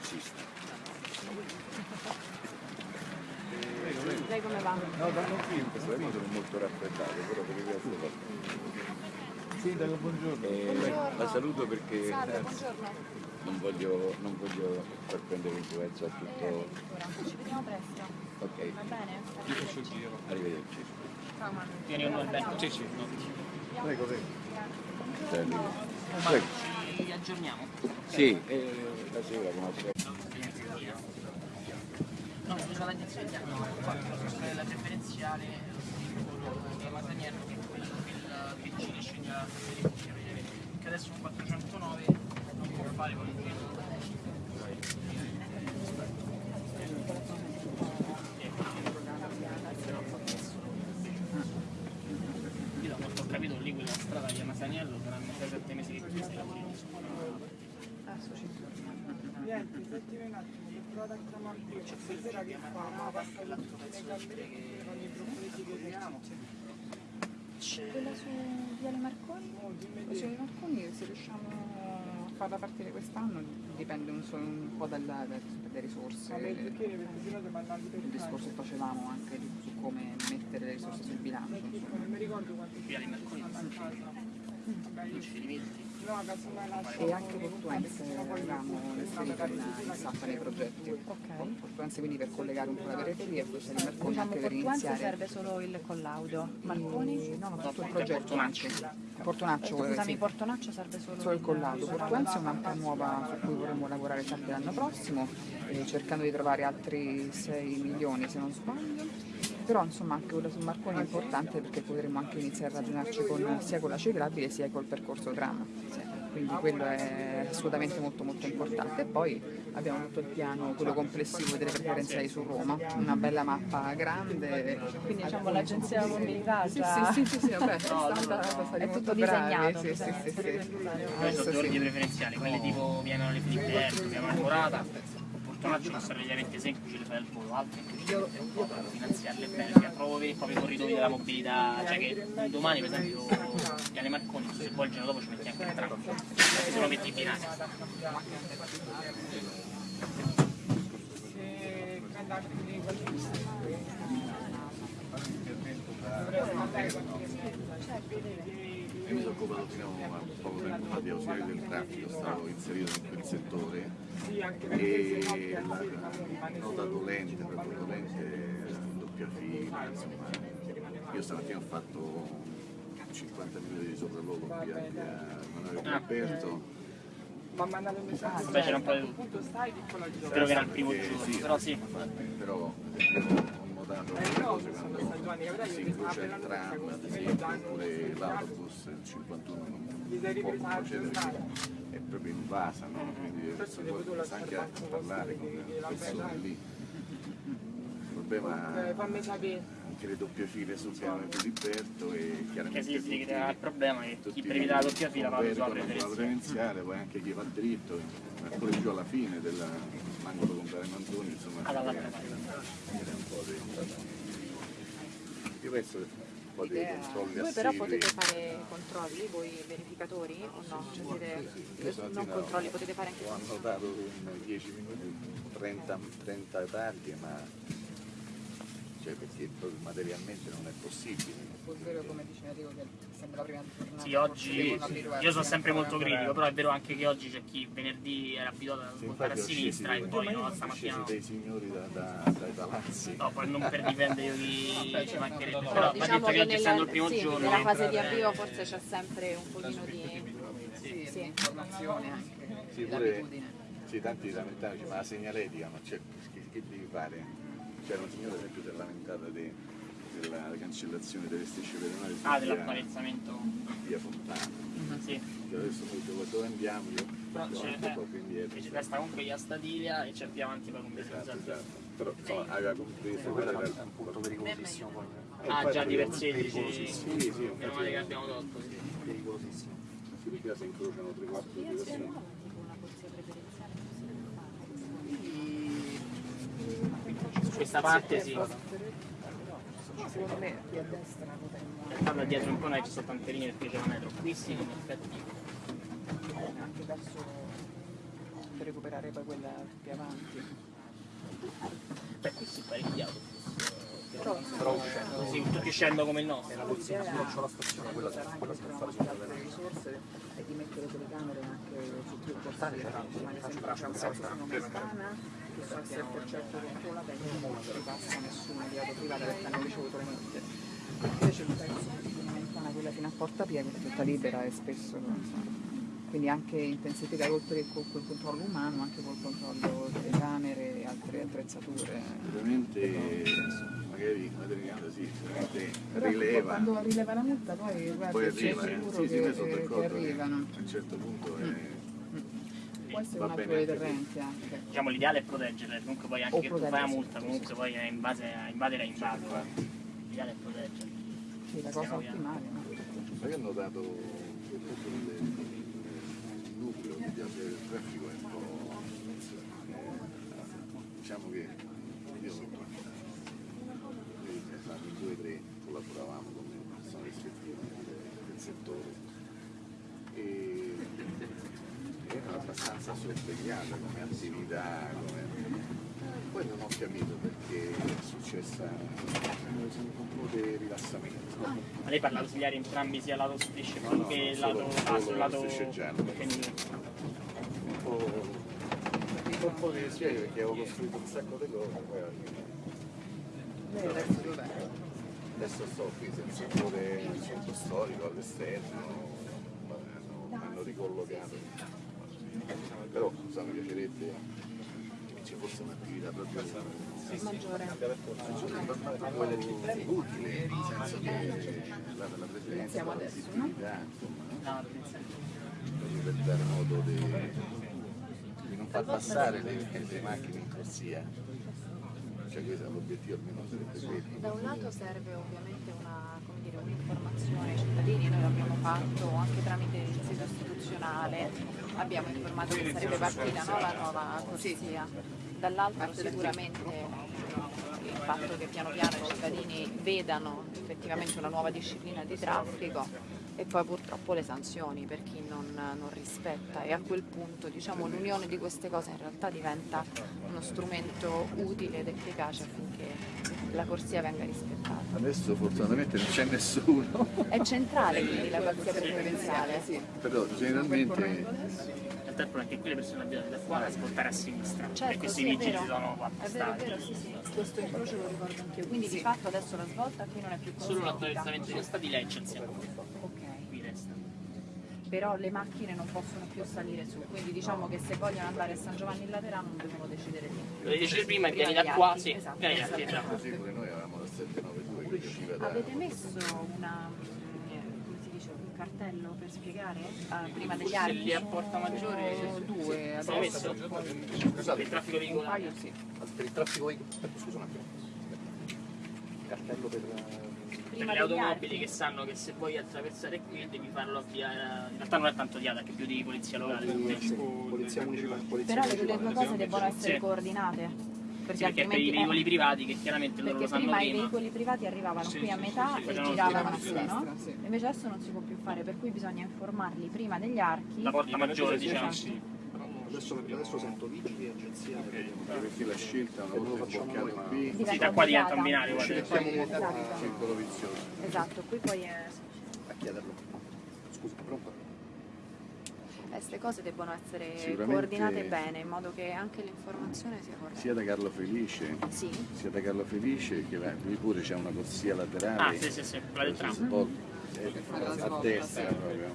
esiste. Lei come va? No, vanno qui in questo momento sono molto raffreddato, però per il resto va Sindaco, buongiorno. Eh, La saluto perché Salve, eh, buongiorno. non voglio, non voglio far prendere influenza a Eh, tutto. addirittura. Ci vediamo presto. Ok, Va bene? arrivederci. Ciao Manu. Tieni un Alberto. Sì, sì. Prego, prego. Prego aggiorniamo. Sì, eh, la sera buonasera. No, scusa la dizione, no, infatti la preferenziale della eh, Masaniello che è quello che ci sceglie la che adesso un 409 non può fare con il 3 qui, c'è stasera che fa, ma passa tutto nei gamberi che fanno i broccoleti che abbiamo. Quella su Viale Marconi? Oh, te. ai Marconi se riusciamo a farla partire quest'anno dipende un, un po' dalla- da- dalle risorse. Il discorso che facevamo anche di- su come mettere le risorse sul bilancio. insomma. Non mi ricordo quanto Via di Marconi non ci rimetti. E anche Portuense avevamo inserito in, SAP nei progetti. Portuense quindi per collegare un po' la periferia e poi Sali Marconi Diciamo anche per iniziare. serve solo il collaudo. Marconi? No, no, tutto il progetto. Portonaccio, Eh, Scusami, sì. Portonaccio serve solo solo il collaudo. Portuense è un'altra nuova su cui vorremmo lavorare sempre l'anno prossimo, eh, cercando di trovare altri 6 milioni se non sbaglio. Però insomma anche quello su Marconi è importante perché potremo anche iniziare a ragionarci con, sia con la ciclabile sia col percorso trama. Quindi quello è assolutamente molto molto importante. E poi abbiamo tutto il piano, quello complessivo delle preferenziali su Roma, una bella mappa grande. Quindi diciamo l'agenzia mobilità già... Sì, sì, sì, sì, vabbè, è stata È tutto disegnato, Sì, sì, sì, sì. Noi Adesso sono sì. ordini preferenziali, quelle tipo piano le Filipperto, piano Almorata, Portonaccio sono relativamente semplici, le fai al volo, altre è un po' da finanziarle bene, cioè proprio per proprio i corridoi della mobilità, cioè che domani per esempio Piane Marconi, se vuoi il giorno dopo ci metti anche il tram, se lo metti in binario. Se andate Io mi sono occupato fino a poco tempo fa di ausiliario del traffico, stavo inserito in quel settore e la rimane nota dolente, proprio dolente, doppia fila, insomma. Io stamattina ho fatto 50 minuti di sopralluogo via via Manuel Alberto. Ma mandato un messaggio. Beh, c'era un po' di tutto. Punto stai, piccola Spero che era il primo Eh, giorno, sì, però sì. infatti, però per si io incrocia appena il tram, ad esempio, oppure sì, l'autobus, il 51 non può procedere è proprio invasa, no? quindi poi lasciare anche a parlare con le persone lì. Il problema anche le doppie file sul piano di Liberto e Che chiaramente si, si tutti- crea il problema che tutti chi prevede la doppia fila va sulla preferenziale. poi anche chi va dritto, ma pure più alla fine dell'angolo con Viale Manzoni, insomma, crea- parte. crea un po' di... Io penso che un po' di controlli Voi però potete fare controlli, voi verificatori o no? Cioè siete Io non stamattina controlli, potete fare anche ho annotato in 10 minuti 30, 30 targhe, ma cioè perché proprio materialmente non è possibile. È vero come dice Enrico che sembra la prima giornata. Sì, oggi abituarsi io sono sempre molto critico, però è vero anche che oggi c'è chi venerdì era abituato a Sì, votare a sinistra e poi no, stamattina no. dei signori da, da- dai palazzi. No, poi non per difendere io chi ci mancherebbe, però Diciamo detto che che oggi essendo il primo sì, giorno nella fase di avvio forse c'è sempre un pochino di... Sì, Sì. informazione anche, Sì, di pure, abitudine. sì, tanti lamentavano, dice, ma la segnaletica, ma c'è, che, che devi fare? C'era un signore ad esempio si è lamentato di- della cancellazione delle strisce pedonali ah, via, dell'apparezzamento. via Fontana. Sì, Che adesso noi dove, dove andiamo? Io però c'è, un po' più indietro. eh, c'è resta comunque via Stadilia e c'è più avanti poi con Esatto, Besozza. esatto. Però insomma, aveva compreso quella era un punto pericolosissimo poi. Ah, già di per sé dici... Sì, sì, Meno male che abbiamo tolto, sì. Pericolosissimo. si se incrociano tre quattro direzioni. Una corsia preferenziale. Su questa parte sì. Secondo me qui a destra Tanto dietro un po' noi ci sono tante linee perché c'è la metro. Qui sì, in effetti. anche verso per recuperare poi quella più avanti. Beh, questo è parecchiato. Però uscendo, Sì, tutti scendo come il nostro. la approccio alla stazione, quella sarà quella se non molte altre risorse e di mettere telecamere anche su più corsie, come ad esempio c'è un posto su Nomentana che sul 7% controlla bene non ci passa nessuno di auto privata perché hanno ricevuto le multe. Invece il pezzo di Nomentana, quella fino a Porta quella è tutta libera e spesso insomma, quindi anche intensificare oltre con quel controllo umano, anche col controllo telecamere e altre attrezzature. Veramente, magari una telecamera sì, rileva, quando rileva la multa poi guarda, poi arriva, eh. sì, sì, che, sono che arrivano. a un certo punto è... Può essere Va un altro dei anche. Diciamo l'ideale è proteggerle, comunque poi anche O che tu fai la multa, comunque poi è in base a invadere a invadere. L'ideale è proteggerle. Sì, la cosa ottimale. no? Ma io ho notato che tutto il, piazza del traffico è un po'... diciamo che io sono qua. Noi siamo in due o tre, collaboravamo con le persone rispettive del, settore e era abbastanza sorvegliata come attività, come... Poi non ho capito perché è successa un po' di rilassamento. Ma lei parla ausiliari entrambi sia lato strisce No, no, che no, lato, ah, sul lato femminile. un po', un po' di dispiace perché avevo costruito un sacco di cose, poi adesso sto qui senza pure il centro storico all'esterno, mi hanno, ricollocato. Però insomma, mi piacerebbe ci fosse un'attività proprio Maggiore. utile, nel senso che la, la presenza, la adesso, visibilità, insomma, per dare modo di, di non far passare le, le macchine in corsia. Cioè questo l'obiettivo almeno sarebbe quello. Da un lato serve ovviamente un'informazione ai cittadini, noi l'abbiamo fatto anche tramite il sito istituzionale, abbiamo informato che sarebbe partita no, la nuova corsia. Dall'altro sicuramente il fatto che piano piano i cittadini vedano effettivamente una nuova disciplina di traffico e poi purtroppo le sanzioni per chi non, non rispetta. E a quel punto diciamo, l'unione di queste cose in realtà diventa uno strumento utile ed efficace affinché la corsia venga rispettata. Adesso fortunatamente non c'è nessuno, È centrale quindi la corsia preferenziale. però generalmente il problema è che qui le persone abitano da qua a svoltare a sinistra. Certo, e questi sì, è vigili sono qua È vero, è appostati. vero, sì, sì. Questo incrocio lo ricordo anch'io. Quindi di fatto adesso la svolta qui non è più Solo consentita. l'attraversamento degli stati lei c'è insieme. Però le macchine non possono più salire su, quindi diciamo che se vogliono andare a San Giovanni in Laterano non devono decidere lì. Lo devi decidere prima e vieni da qua, altri, sì. esatto, Vieni altri, esatto. bravo. così pure noi avevamo la 792 che usciva da... Avete messo una, eh, come si dice, un cartello per spiegare eh, prima degli Se archi? lì a Porta Maggiore Sono due Sai adesso. messo? Scusate, Per il traffico veicolare. sì. per il traffico veicolare, scusa un attimo. Cartello per... Per Prima le automobili che sanno che se vuoi attraversare qui devi farlo avviare. In realtà non è tanto di ADA, che più di polizia locale. Sì, polizia municipale, polizia Però le, due cose devono essere Sì. coordinate. Perché Sì, perché per i veicoli eh, privati che chiaramente loro lo sanno prima i prima. veicoli privati arrivavano Sì, qui sì, a metà sì, e giravano a sinistra, no? sì. Invece adesso non si può più fare, per cui bisogna informarli prima degli archi. La porta maggiore, diciamo. sì. Adesso, adesso sento vigili e agenzia. Perché la scelta una volta sbloccata qui, Sì, da qua diventa un binario, Ci mettiamo molto Esatto. circolo vizioso. Esatto, qui poi è... a chiederlo. Scusa, pronto? queste cose debbono essere coordinate bene in modo che anche l'informazione sia corretta. Sia da Carlo Felice, Sì, sia da Carlo Felice che va- lui pure c'è una corsia laterale. Ah, sì, sì, sì, quella del tram. Eh, la a destra proprio.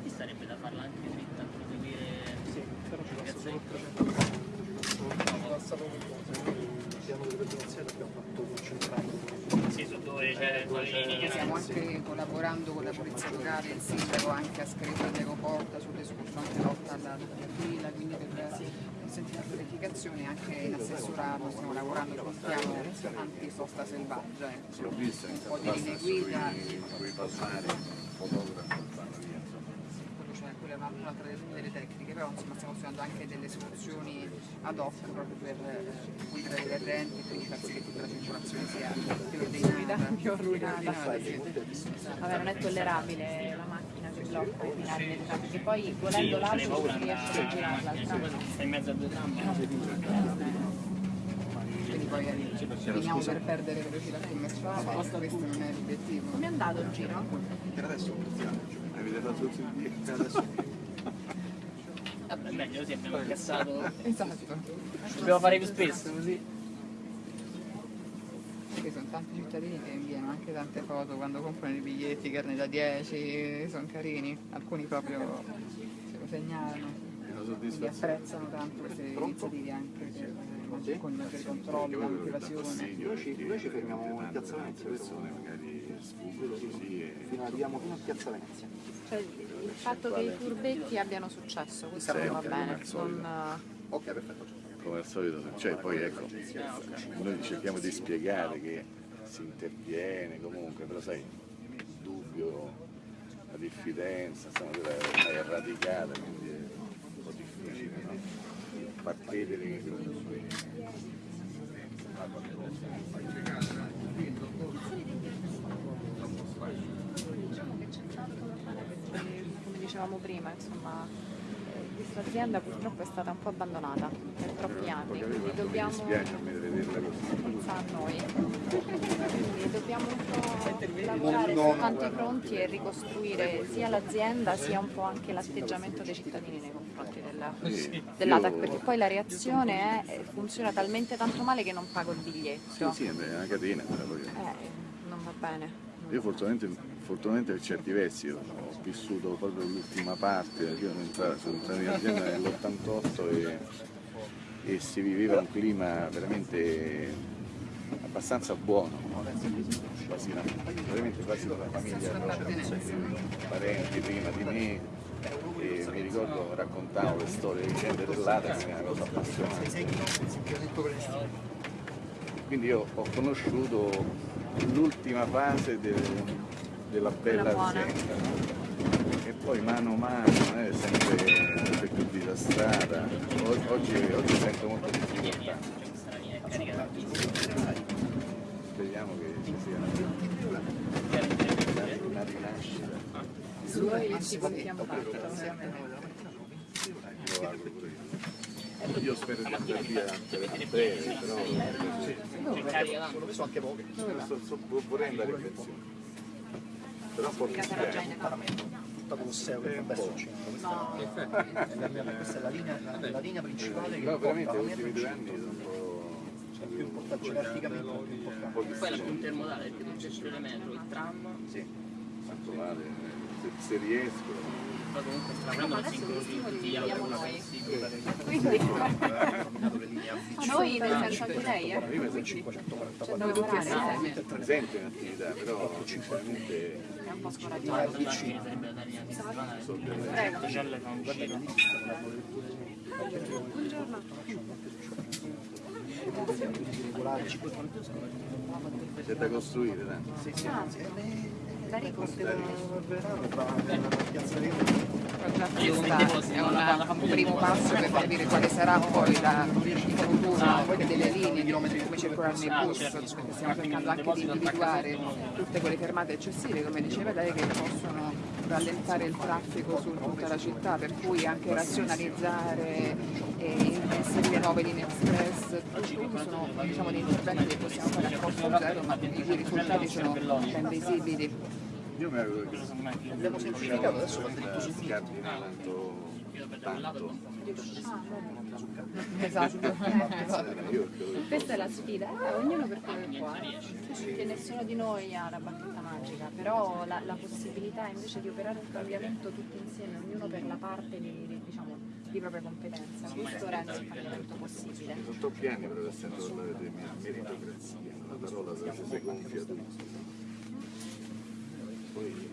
Qui sarebbe da farla anche dritta, proseguire. Sì, però ci passa solo Piazzetta. 300 Ci passa proprio il piano delle presidenziali abbiamo fatto concentrato. Sì, su dove c'è quelle linee. Stiamo anche collaborando con la polizia locale, il sindaco anche ha scritto all'aeroporto sull'escurso anche lotta alla doppia fila, quindi per consentire la verificazione anche in assessorato stiamo lavorando sul piano antisosta selvaggia, ecco. Un po' di linee guida, sui quella è un'altra delle, delle tecniche, però insomma stiamo studiando anche delle soluzioni ad hoc proprio per eh, guidare le correnti e quindi far sì che tutta la circolazione sia più ordinata. Più ordinata, vabbè non è tollerabile la macchina che blocca i binari del tram, perché poi volendo l'altro si riesce a girarla al tram. in mezzo a due tram. Quindi poi finiamo per perdere velocità commerciale, questo non è l'obiettivo. Come è andato il giro? Per adesso. Avete fatto tutti i Vabbè, meglio così abbiamo incassato. Esatto, Dobbiamo fare più spesso così. perché sono tanti cittadini che inviano anche tante foto quando comprano i biglietti, carne da 10, sono carini, alcuni proprio se lo segnalano, quindi apprezzano tanto queste iniziative anche per, con per i controlli, la motivazione. noi ci, noi ci fermiamo in Piazza Venezia, persone magari fino, arriviamo fino a Piazza Venezia. Cioè, il fatto che i furbetti abbiano successo, questo non va bene. Non, Ok, perfetto. come al solito, cioè poi ecco, noi cerchiamo di spiegare che si interviene comunque, però sai, il dubbio, la diffidenza, insomma, quella è ormai è radicata, quindi è un po' difficile, no? Far credere che diciamo che c'è tanto da fare perché, come dicevamo prima, insomma, eh, questa azienda purtroppo è stata un po' abbandonata per troppi anni, quindi mi dobbiamo dispiace a me di vederla così. pensa a noi. Quindi dobbiamo un po' lavorare su tanti fronti e ricostruire sia l'azienda sia un po' anche l'atteggiamento dei cittadini nei confronti della- dell'ATAC, perché poi la reazione è, funziona talmente tanto male che non pago il biglietto. Sì, sì, è una catena, Eh, non va bene. Io fortunatamente, per certi versi ho vissuto proprio l'ultima parte, io sono entrato, in azienda nell'88 e, e si viveva un clima veramente abbastanza buono, quasi una, veramente quasi una famiglia, parenti prima di me e mi ricordo raccontavo le storie, le vicende dell'Ata che è una cosa appassionante. Quindi io ho conosciuto l'ultima fase del- della bella azienda no? e poi mano a mano è sempre, sempre più disastrata. Oggi, oggi sento molto difficoltà. Speriamo che ci sia una, una rinascita. Su contiamo tanto, ovviamente. Io lo auguro pure io. Io spero di andare via a breve, però C'è carica tanto. So anche so- vorrei andare in pensione. Però età. Tutta Colosseo che fa bel centro. No, Questa è, è la linea, la, la linea principale che No, porta veramente la gli mia ultimi due principale. anni sono un po'... più importante, gerarchicamente più importante. po' Poi la intermodale, perché tu gestire le metro, il tram, Tanto male, se, se riesco. Poi comunque adesso singolo questi tutti gli viviamo autobus noi. possibili. quindi noi nel senso anche lei, eh. Io mi sono 544 Noi tutti assieme. presente in attività, però sinceramente È un po' scoraggiato. sarebbe da dare a settimana. Prego. Ticelle fa un uscire. regolari, c'è da costruire tanto. Da ricostruire. piazza Questa è un primo passo per capire quale sarà poi la, il futuro delle linee, di come circolare nei bus, stiamo cercando anche di individuare tutte quelle fermate eccessive, come diceva lei, che possono rallentare il traffico su tutta la città, per cui anche razionalizzare e inserire nuove linee express, tutto sono diciamo, dei interventi che possiamo fare a costo zero, ma i risultati sono ben visibili. Io mi auguro che Abbiamo semplificato, adesso su scardino tanto. Esatto. Questa è la sfida, eh, ognuno per come può, eh. che nessuno di noi ha la bacchetta magica, però la, la possibilità invece di operare un cambiamento tutti insieme, ognuno per la parte di, di, diciamo, di propria competenza, questo rende il cambiamento possibile. che sono troppi anni però sento parlare di meritocrazia, una parola che si gonfia tutto. Poi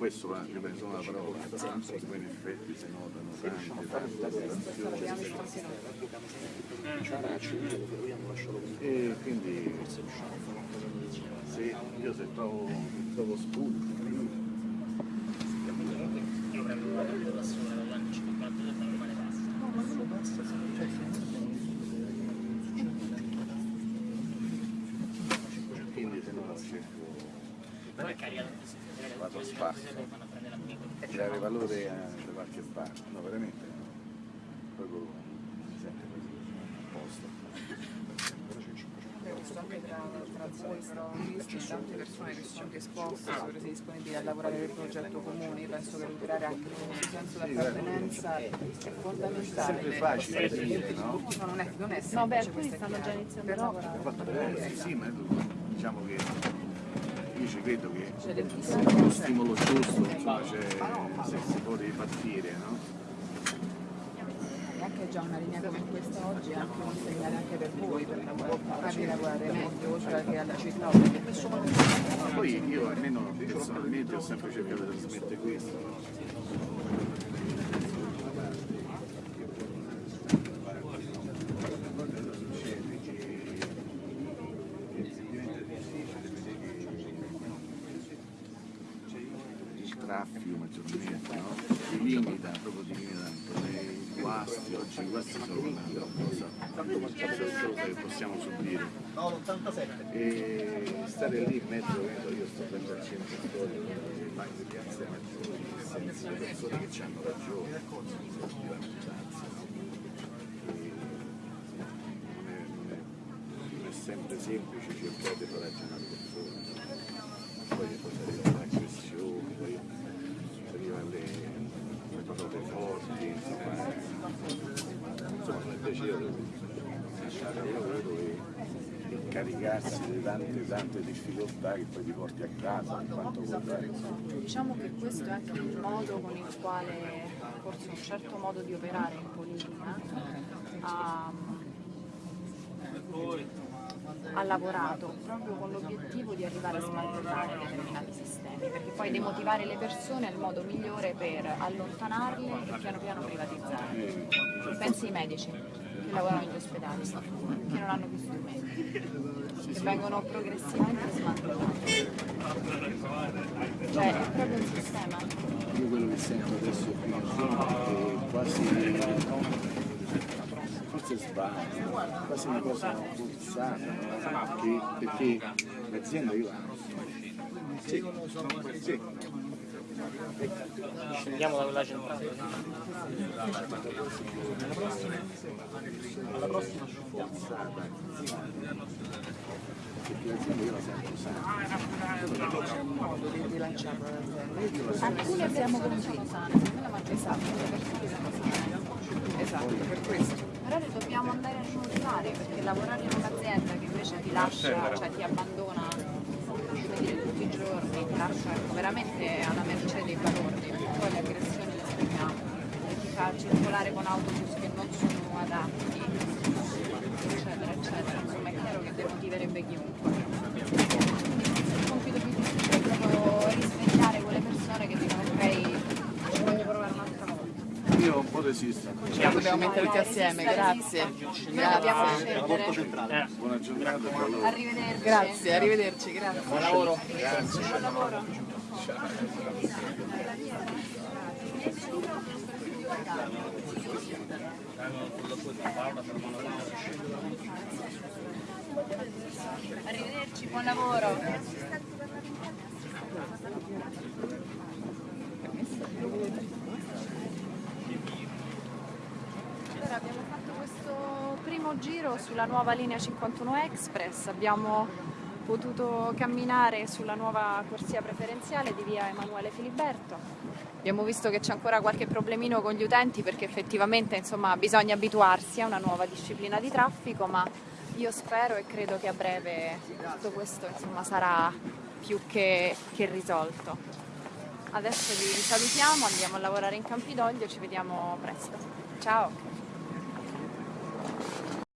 questo va, ripeto, una parola, poi in effetti si notano tante, tante. E quindi se io se trovo, trovo spunti, Io prendo una partita da sola dagli anni 50 e normale passa. quindi se non cerco Però è carica tantissimo. Vado a spasso. A dare valore a, da qualche parte, no veramente, proprio mi sento così, a posto. Ho visto anche tra, tra voi, stavo visto tante persone che sono disposte, sono disponibili a lavorare per progetto comune, io penso che recuperare anche un senso di appartenenza è fondamentale. È sempre facile dire, no? No, non è, non è No, beh, semplice, alcuni stanno già iniziando a Però lavorare. Eh, sì, ma diciamo che ci credo che lo stimolo giusto, insomma, c'è, se si può ripartire, no? E anche già una linea come questa oggi è anche un segnale anche per voi, per farvi lavorare meglio, oltre che alla città, Ma poi io almeno personalmente ho sempre cercato di trasmettere questo, no? il traffico maggiormente, no? Ti limita, proprio ti limita tanto. I guasti, oggi i guasti sono una cosa che possiamo subire. E stare lì in mezzo, io sto dentro al centro storico, le banche di maggiori, senza le persone che hanno ragione, di no? E non è, sempre semplice cercare di ragionare le persone, poi poi si arriva all'aggressione, poi si arriva alle, alle parole forti, insomma, insomma non è piacevole lasciare il lavoro e, e caricarsi di tante tante difficoltà che poi ti porti a casa quanto. Diciamo che questo è anche il modo con il quale forse un certo modo di operare in politica ha, ha lavorato proprio con l'obiettivo di arrivare a smantellare determinati sistemi, perché poi demotivare le persone è il modo migliore per allontanarli e piano piano privatizzarli. Pensi ai medici che lavorano negli ospedali, che non hanno più strumenti, che vengono progressivamente smantellati. Cioè è proprio un sistema. Io quello che sento adesso qui è quasi, forse sbaglio, quasi una cosa forzata, perché, l'azienda io amo. Sì, sì. Scendiamo da quella centrale. alla prossima l'azienda. Alcune persone sono sane. Esatto, per questo. Però le dobbiamo andare a smorzare perché lavorare in un'azienda che invece ti lascia, cioè ti abbandona giorni, ti lascia ecco, veramente alla mercé dei balordi, poi le aggressioni le spieghiamo, ti fa circolare con autobus che non sono adatti, eccetera, eccetera. Insomma è chiaro che demotiverebbe chiunque. Il compito più difficile è proprio risvegliare quelle persone che dicono ok, ci voglio provare un'altra volta. Po' resisto. Dobbiamo metterci assieme, grazie. Noi dobbiamo scendere. Buona giornata. Arrivederci. Grazie, arrivederci, grazie. Buon lavoro. Buon lavoro. Arrivederci, buon lavoro. Allora, abbiamo fatto questo primo giro sulla nuova linea 51 Express, abbiamo potuto camminare sulla nuova corsia preferenziale di via Emanuele Filiberto. Abbiamo visto che c'è ancora qualche problemino con gli utenti perché effettivamente insomma, bisogna abituarsi a una nuova disciplina di traffico, ma io spero e credo che a breve tutto questo insomma, sarà più che, che risolto. Adesso vi salutiamo, andiamo a lavorare in Campidoglio, ci vediamo presto. Ciao!